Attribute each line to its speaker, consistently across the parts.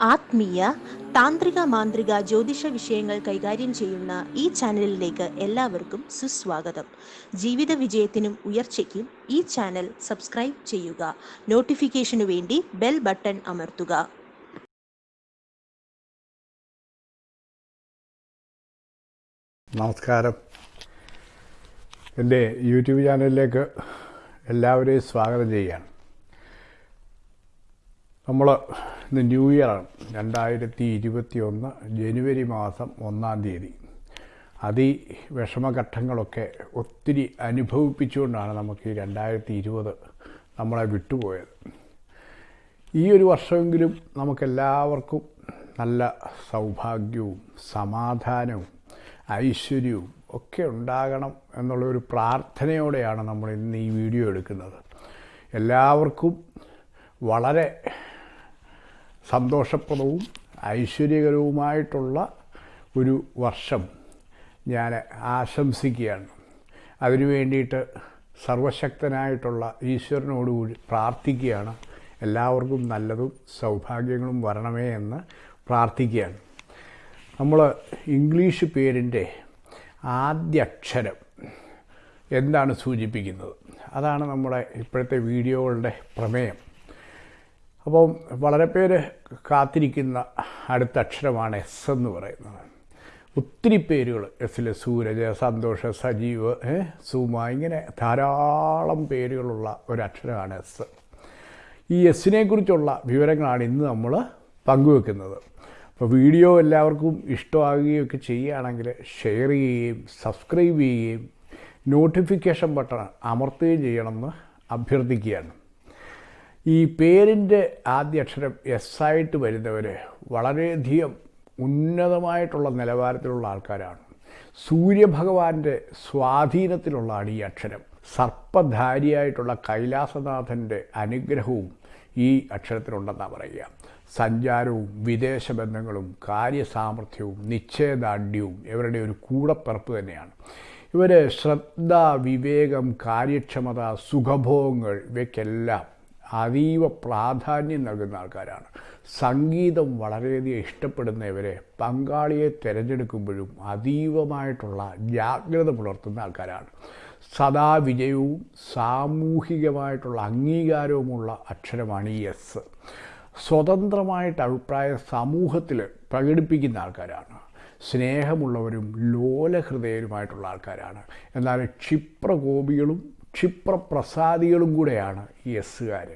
Speaker 1: ആത്മീയ താന്ത്രിക മാന്ത്രിക ജ്യോതിഷ വിഷയങ്ങൾ കൈകാര്യം ചെയ്യുന്ന ഈ ചാനലിലേക്ക് എല്ലാവർക്കും സുസ്വാഗതം. ജീവിത വിജയത്തിനും ഉയർച്ചയ്ക്കും ഈ ചാനൽ സബ്സ്ക്രൈബ് ചെയ്യുക. നോട്ടിഫിക്കേഷനു വേണ്ടി ബെൽ ബട്ടൺ അമർത്തുക.
Speaker 2: നമസ്കാരം. എന്റെ യൂട്യൂബ് ചാനലിലേക്ക് എല്ലാവരെയും സ്വാഗതം ചെയ്യുകയാണ്. നമ്മൾ ഇന്ന് ന്യൂ ഇയറാണ്. രണ്ടായിരത്തി ഇരുപത്തി ഒന്ന് ജനുവരി മാസം ഒന്നാം തീയതി. അതി വിഷമഘട്ടങ്ങളൊക്കെ ഒത്തിരി അനുഭവിപ്പിച്ചുകൊണ്ടാണ് നമുക്ക് ഈ രണ്ടായിരത്തി ഇരുപത് നമ്മളെ വിട്ടുപോയത്. ഈ ഒരു വർഷമെങ്കിലും നമുക്കെല്ലാവർക്കും നല്ല സൗഭാഗ്യവും സമാധാനവും ഐശ്വര്യവും ഒക്കെ ഉണ്ടാകണം എന്നുള്ളൊരു പ്രാർത്ഥനയോടെയാണ് നമ്മൾ ഇന്ന് ഈ വീഡിയോ എടുക്കുന്നത്. എല്ലാവർക്കും വളരെ സന്തോഷപ്രദവും ഐശ്വര്യകരവുമായിട്ടുള്ള ഒരു വർഷം ഞാൻ ആശംസിക്കുകയാണ്. അതിനു വേണ്ടിയിട്ട് സർവശക്തനായിട്ടുള്ള ഈശ്വരനോടുകൂടി പ്രാർത്ഥിക്കുകയാണ്. എല്ലാവർക്കും നല്ലതും സൗഭാഗ്യങ്ങളും വരണമേ എന്ന് പ്രാർത്ഥിക്കുകയാണ്. നമ്മൾ ഇംഗ്ലീഷ് പേരിന്റെ ആദ്യ അക്ഷരം എന്താണ് സൂചിപ്പിക്കുന്നത്? അതാണ് നമ്മുടെ ഇപ്പോഴത്തെ വീഡിയോകളുടെ പ്രമേയം. അപ്പം വളരെ പേര് കാത്തിരിക്കുന്ന അടുത്ത അക്ഷരമാണ് എസ് എന്ന് പറയുന്നത്. ഒത്തിരി പേരുകൾ എസിൽ സൂരജ് സന്തോഷ് സജീവ് സുമ ഇങ്ങനെ ധാരാളം പേരുകളുള്ള ഒരക്ഷരമാണ് എസ്. ഈ എസ്സിനെ കുറിച്ചുള്ള വിവരങ്ങളാണ് ഇന്ന് നമ്മൾ പങ്കുവെക്കുന്നത്. അപ്പോൾ വീഡിയോ എല്ലാവർക്കും ഇഷ്ടമാകുകയും ഒക്കെ ചെയ്യുകയാണെങ്കിൽ ഷെയർ ചെയ്യുകയും സബ്സ്ക്രൈബ് ചെയ്യുകയും നോട്ടിഫിക്കേഷൻ ബട്ടൺ അമർത്തുകയും ചെയ്യണമെന്ന് അഭ്യർത്ഥിക്കുകയാണ്. ഈ പേരിന്റെ ആദ്യ അക്ഷരം എസ് ആയിട്ട് വരുന്നവർ വളരെയധികം ഉന്നതമായിട്ടുള്ള നിലവാരത്തിലുള്ള ആൾക്കാരാണ്. സൂര്യഭഗവാന്റെ സ്വാധീനത്തിലുള്ളതാണ് ഈ അക്ഷരം. സർപ്പധാരിയായിട്ടുള്ള കൈലാസനാഥന്റെ അനുഗ്രഹവും ഈ അക്ഷരത്തിലുണ്ടെന്നാണ് പറയുക. സഞ്ചാരവും വിദേശ ബന്ധങ്ങളും കാര്യസാമർഥ്യവും നിശ്ചയദാർഢ്യവും ഇവരുടെ ഒരു കൂടപ്പിറപ്പ് തന്നെയാണ്. ഇവർ ശ്രദ്ധ വിവേകം കാര്യക്ഷമത സുഖഭോഗങ്ങൾ ഇവയ്ക്കെല്ലാം അതീവ പ്രാധാന്യം നൽകുന്ന ആൾക്കാരാണ്. സംഗീതം വളരെയധികം ഇഷ്ടപ്പെടുന്നവരെ പങ്കാളിയെ തിരഞ്ഞെടുക്കുമ്പോഴും അതീവമായിട്ടുള്ള ജാഗ്രത പുലർത്തുന്ന ആൾക്കാരാണ്. സദാ വിജയവും സാമൂഹികമായിട്ടുള്ള അംഗീകാരവുമുള്ള അക്ഷരമാണ് ഈ എസ് സ്വതന്ത്രമായിട്ട് അഭിപ്രായ സമൂഹത്തിൽ പ്രകടിപ്പിക്കുന്ന ആൾക്കാരാണ്. സ്നേഹമുള്ളവരും ലോലഹൃദയരുമായിട്ടുള്ള ആൾക്കാരാണ്. എന്നാൽ ക്ഷിപ്രകോപികളും ക്ഷിപ്രപ്രസാദികളും കൂടെയാണ് ഈ എസ്സുകാർ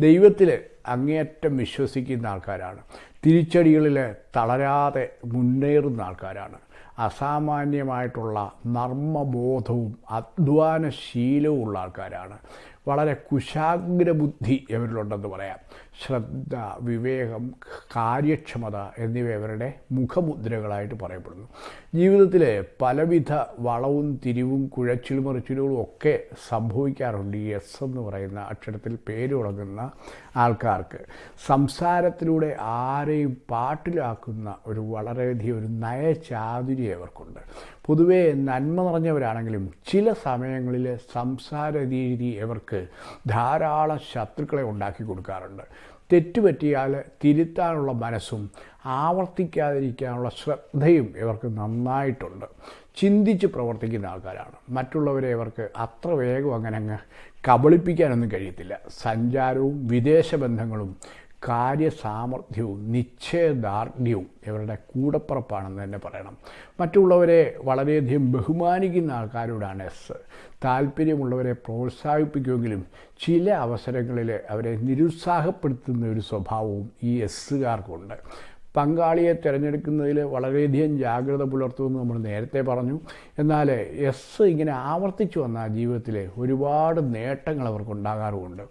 Speaker 2: ദൈവത്തിൽ അങ്ങേയറ്റം വിശ്വസിക്കുന്ന ആൾക്കാരാണ്. തിരിച്ചടികളിൽ തളരാതെ മുന്നേറുന്ന ആൾക്കാരാണ്. അസാമാന്യമായിട്ടുള്ള നർമ്മബോധവും അധ്വാനശീലവും ഉള്ള ആൾക്കാരാണ്. വളരെ കുശാഗ്രബുദ്ധി ഇവരിലുണ്ടെന്ന് പറയാം. ശ്രദ്ധ വിവേകം കാര്യക്ഷമത എന്നിവ ഇവരുടെ മുഖമുദ്രകളായിട്ട് പറയപ്പെടുന്നു. ജീവിതത്തിലെ പലവിധ വളവും തിരിവും കുഴച്ചിലും മറിച്ചിലുകളും ഒക്കെ സംഭവിക്കാറുണ്ട് ഈ എസ് എന്ന് പറയുന്ന അക്ഷരത്തിൽ പേര് തുടങ്ങുന്ന ആൾക്കാർക്ക്. സംസാരത്തിലൂടെ ആരെയും പാട്ടിലാക്കുന്ന ഒരു വളരെയധികം ഒരു നയചാതുര്യം ഇവർക്കുണ്ട്. പൊതുവേ നന്മ നിറഞ്ഞവരാണെങ്കിലും ചില സമയങ്ങളിൽ സംസാര രീതി ഇവർക്ക് ധാരാളം ശത്രുക്കളെ ഉണ്ടാക്കി കൊടുക്കാറുണ്ട്. തെറ്റുപറ്റിയാൽ തിരുത്താനുള്ള മനസ്സും ആവർത്തിക്കാതിരിക്കാനുള്ള ശ്രദ്ധയും ഇവർക്ക് നന്നായിട്ടുണ്ട്. ചിന്തിച്ച് പ്രവർത്തിക്കുന്ന ആൾക്കാരാണ്. മറ്റുള്ളവരെ ഇവർക്ക് അത്ര വേഗം അങ്ങനെ അങ്ങ് കബളിപ്പിക്കാനൊന്നും കഴിയത്തില്ല. സഞ്ചാരവും വിദേശ ബന്ധങ്ങളും കാര്യസാമർഥ്യവും നിശ്ചയദാർഢ്യവും ഇവരുടെ കൂടപ്പുറപ്പാണെന്ന് തന്നെ പറയണം. മറ്റുള്ളവരെ വളരെയധികം ബഹുമാനിക്കുന്ന ആൾക്കാരോടാണ് എസ് താല്പര്യമുള്ളവരെ പ്രോത്സാഹിപ്പിക്കുമെങ്കിലും ചില അവസരങ്ങളിൽ അവരെ നിരുത്സാഹപ്പെടുത്തുന്ന ഒരു സ്വഭാവവും ഈ എസ്സുകാർക്കുണ്ട് പങ്കാളിയെ തിരഞ്ഞെടുക്കുന്നതിൽ വളരെയധികം ജാഗ്രത പുലർത്തുമെന്ന് നമ്മൾ നേരത്തെ പറഞ്ഞു. എന്നാൽ എസ് ഇങ്ങനെ ആവർത്തിച്ചു വന്ന ജീവിതത്തിൽ ഒരുപാട് നേട്ടങ്ങൾ അവർക്കുണ്ടാകാറുമുണ്ട്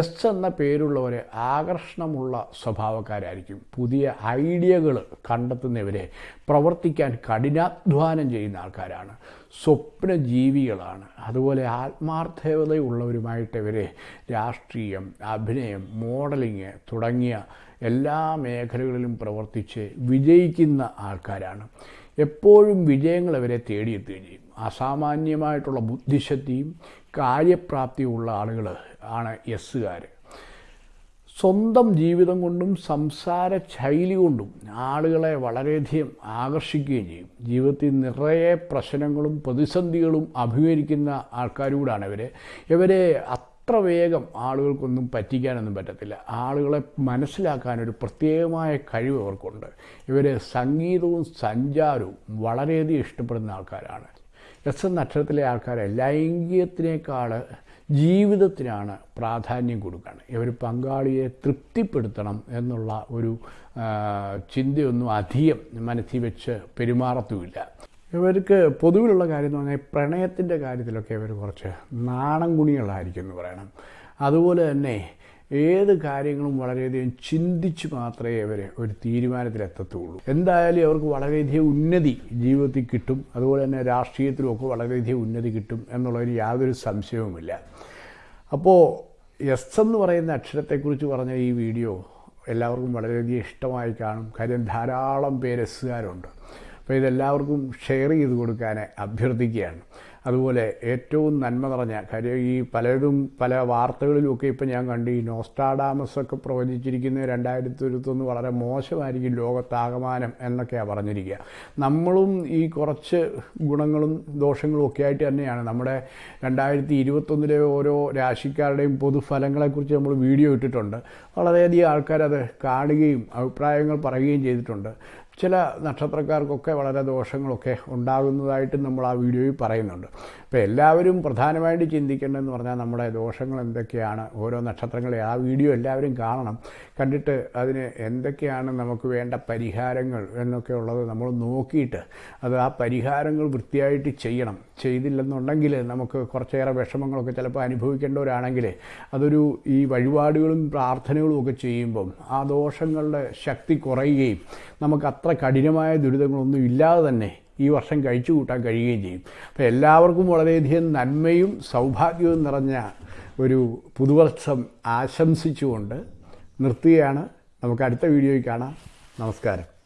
Speaker 2: എസ് എന്ന പേരുള്ളവർ ആകർഷണമുള്ള സ്വഭാവക്കാരായിരിക്കും. പുതിയ ഐഡിയകൾ കണ്ടെത്തുന്നവരെ പ്രവർത്തിക്കാൻ കഠിനാധ്വാനം ചെയ്യുന്ന ആൾക്കാരാണ്. സ്വപ്ന ജീവികളാണ് അതുപോലെ ആത്മാർത്ഥതയുള്ളവരുമായിട്ട് ഇവരെ രാഷ്ട്രീയം അഭിനയം മോഡലിങ് തുടങ്ങിയ എല്ലാ മേഖലകളിലും പ്രവർത്തിച്ച് വിജയിക്കുന്ന ആൾക്കാരാണ്. എപ്പോഴും വിജയങ്ങൾ അവരെ തേടിയെത്തുകയും ചെയ്യും. അസാമാന്യമായിട്ടുള്ള ബുദ്ധിശക്തിയും കാര്യപ്രാപ്തിയും ഉള്ള ആളുകൾ ആണ് എസ്സുകാർ സ്വന്തം ജീവിതം കൊണ്ടും സംസാര ശൈലി കൊണ്ടും ആളുകളെ വളരെയധികം ആകർഷിക്കുകയും ചെയ്യും. ജീവിതത്തിൽ നിറയെ പ്രശ്നങ്ങളും പ്രതിസന്ധികളും അഭിമുഖീകരിക്കുന്ന ആൾക്കാരൂടാണ് ഇവർ ഇവരെ അത്ര വേഗം ആളുകൾക്കൊന്നും പറ്റിക്കാനൊന്നും പറ്റത്തില്ല. ആളുകളെ മനസ്സിലാക്കാനൊരു പ്രത്യേകമായ കഴിവ് അവർക്കുണ്ട്. ഇവർ സംഗീതവും സഞ്ചാരവും വളരെയധികം ഇഷ്ടപ്പെടുന്ന ആൾക്കാരാണ്. എസ് എൻ നക്ഷത്രത്തിലെ ആൾക്കാർ ലൈംഗികത്തിനേക്കാൾ ജീവിതത്തിനാണ് പ്രാധാന്യം കൊടുക്കുകയാണ് ഇവർ പങ്കാളിയെ തൃപ്തിപ്പെടുത്തണം എന്നുള്ള ഒരു ചിന്തയൊന്നും അധികം മനസ്സിൽ വെച്ച് പെരുമാറത്തുമില്ല. ഇവർക്ക് പൊതുവിലുള്ള കാര്യം എന്ന് പറഞ്ഞാൽ പ്രണയത്തിന്റെ കാര്യത്തിലൊക്കെ ഇവർ കുറച്ച് നാണം ഗുണികളായിരിക്കും എന്ന് പറയണം. അതുപോലെ തന്നെ ഏത് കാര്യങ്ങളും വളരെയധികം ചിന്തിച്ച് മാത്രമേ ഇവർ ഒരു തീരുമാനത്തിലെത്തത്തുള്ളൂ. എന്തായാലും അവർക്ക് വളരെയധികം ഉന്നതി ജീവിതത്തിൽ കിട്ടും. അതുപോലെ തന്നെ രാഷ്ട്രീയത്തിലുമൊക്കെ വളരെയധികം ഉന്നതി കിട്ടും എന്നുള്ളതിന് യാതൊരു സംശയവുമില്ല. അപ്പോൾ എസ് എന്ന് പറയുന്ന അക്ഷരത്തെക്കുറിച്ച് പറഞ്ഞ ഈ വീഡിയോ എല്ലാവർക്കും വളരെയധികം ഇഷ്ടമായി കാണും. കാര്യം ധാരാളം പേര് എസ്സുകാരുണ്ട് അപ്പോൾ ഇതെല്ലാവർക്കും ഷെയർ ചെയ്ത് കൊടുക്കാൻ അഭ്യർത്ഥിക്കുകയാണ്. അതുപോലെ ഏറ്റവും നന്മ നിറഞ്ഞ കാര്യം ഈ പലരും പല വാർത്തകളിലുമൊക്കെ ഇപ്പം ഞാൻ കണ്ടു ഈ നോസ്റ്റാഡാമസ് ഒക്കെ പ്രവചിച്ചിരിക്കുന്ന രണ്ടായിരത്തി ഇരുപത്തൊന്ന് വളരെ മോശമായിരിക്കും ലോകത്താകമാനം എന്നൊക്കെയാണ് പറഞ്ഞിരിക്കുക. നമ്മളും ഈ കുറച്ച് ഗുണങ്ങളും ദോഷങ്ങളും ഒക്കെ ആയിട്ട് തന്നെയാണ്. നമ്മുടെ രണ്ടായിരത്തി ഇരുപത്തൊന്നിലെ ഓരോ രാശിക്കാരുടെയും പൊതുഫലങ്ങളെക്കുറിച്ച് നമ്മൾ വീഡിയോ ഇട്ടിട്ടുണ്ട്. വളരെയധികം ആൾക്കാരത് കാണുകയും അഭിപ്രായങ്ങൾ പറയുകയും ചെയ്തിട്ടുണ്ട്. ചില നക്ഷത്രക്കാർക്കൊക്കെ വളരെ ദോഷങ്ങളൊക്കെ ഉണ്ടാകുന്നതായിട്ട് നമ്മൾ ആ വീഡിയോയിൽ പറയുന്നുണ്ട്. അപ്പോൾ എല്ലാവരും പ്രധാനമായിട്ട് ചിന്തിക്കേണ്ടതെന്ന് പറഞ്ഞാൽ നമ്മുടെ ദോഷങ്ങൾ എന്തൊക്കെയാണ് ഓരോ നക്ഷത്രങ്ങളെ ആ വീഡിയോ എല്ലാവരും കാണണം. കണ്ടിട്ട് അതിന് എന്തൊക്കെയാണ് നമുക്ക് വേണ്ട പരിഹാരങ്ങൾ എന്നൊക്കെ ഉള്ളത് നമ്മൾ നോക്കിയിട്ട് അത് ആ പരിഹാരങ്ങൾ വൃത്തിയായിട്ട് ചെയ്യണം. ചെയ്തില്ലെന്നുണ്ടെങ്കിൽ നമുക്ക് കുറച്ചേറെ വിഷമങ്ങളൊക്കെ ചിലപ്പോൾ അനുഭവിക്കേണ്ടവരാണെങ്കിൽ അതൊരു ഈ വഴിപാടുകളും പ്രാർത്ഥനകളും ഒക്കെ ചെയ്യുമ്പം ആ ദോഷങ്ങളുടെ ശക്തി കുറയുകയും നമുക്ക് അത്ര കഠിനമായ ദുരിതങ്ങളൊന്നും ഇല്ലാതെ തന്നെ ഈ വർഷം കഴിച്ചു കൂട്ടാൻ കഴിയുകയും ചെയ്യും. അപ്പോൾ എല്ലാവർക്കും വളരെയധികം നന്മയും സൗഭാഗ്യവും നിറഞ്ഞ ഒരു പുതുവർഷം ആശംസിച്ചുകൊണ്ട് നിർത്തുകയാണ്. നമുക്ക് അടുത്ത വീഡിയോയിൽ കാണാം. നമസ്കാരം.